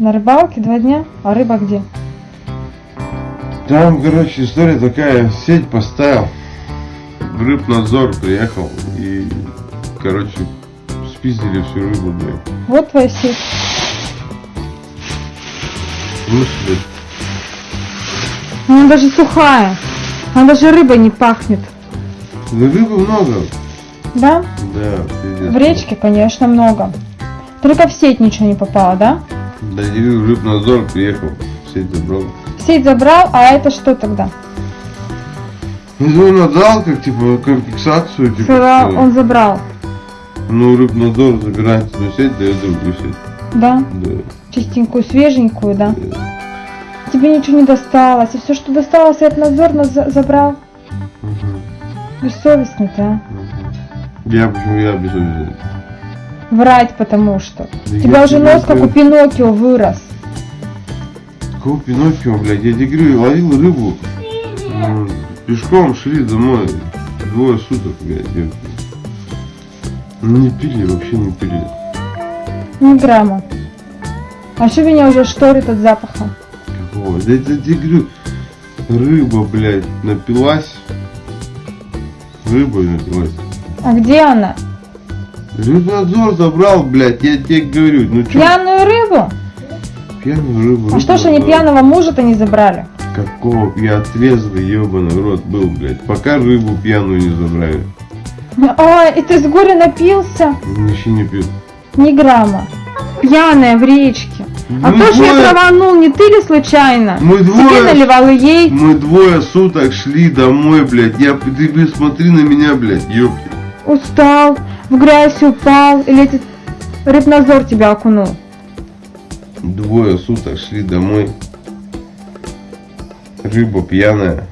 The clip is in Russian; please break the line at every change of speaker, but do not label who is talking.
На рыбалке два дня? А рыба где?
Там, короче, история такая, сеть поставил, в рыбнадзор приехал и, короче, спиздили всю рыбу, блядь.
Вот твоя сеть. Ну, Она даже сухая. Она даже рыбой не пахнет.
Да рыбы много.
Да?
Да, пиздец.
В речке, конечно, много. Только в сеть ничего не попало, да?
Да, рыбнадзор приехал, сеть забрал.
Сеть забрал, а это что тогда?
Ну, он отдал, как, типа, компенсацию, типа, что,
он забрал.
ну, рыбнадзор забирает одну сеть, дает другую сеть.
Да?
Да.
Чистенькую, свеженькую, да?
да.
Тебе ничего не досталось. И все, что досталось, этот надзор нас за- забрал.
Мгм,
Бессовестный ты, а?
мгм. Я почему я обязательств?
Врать потому что.
Да
У тебя уже нос, как у. Пиноккио, вырос.
Какого Пиноккио, блядь? Я тебе говорю, ловил рыбу. Пешком шли домой. Двое суток, блядь. Не пили, вообще не пили.
Ни грамма. А что меня уже шторит от запаха?
Какого? Да я тебе говорю, рыба, блядь, напилась. Рыбой напилась.
А где она?
Рыбнадзор забрал, блядь, я тебе говорю. Ну чё,
Пьяную рыбу?
пьяную рыбу.
А что ж они пьяного мужа-то не забрали?
Какого? Я трезвый, ебаный рот был, блядь. Пока рыбу пьяную не забрали.
Ой, и ты с горя напился?
Еще не пил.
Ни грамма. Пьяная в речке. А
Мы
то, что я
двое-
траванул, не ты ли случайно?
Мы
Тебе
двое,
наливал и ей.
мы двое суток шли домой, блядь. Я, ты, блин, смотри на меня, блядь, ёпки.
Устал, в грязь упал. Или этот рыбнадзор тебя окунул?
Двое суток шли домой. Рыба пьяная.